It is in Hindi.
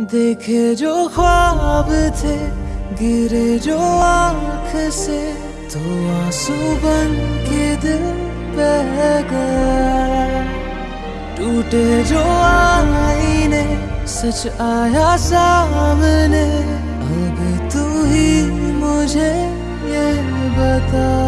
देखे जो ख्वाब थे, गिरे जो आँख से तो आँसू बन के दिल बह गया। टूटे जो आईने, सच आया सामने अब तू ही मुझे ये बता।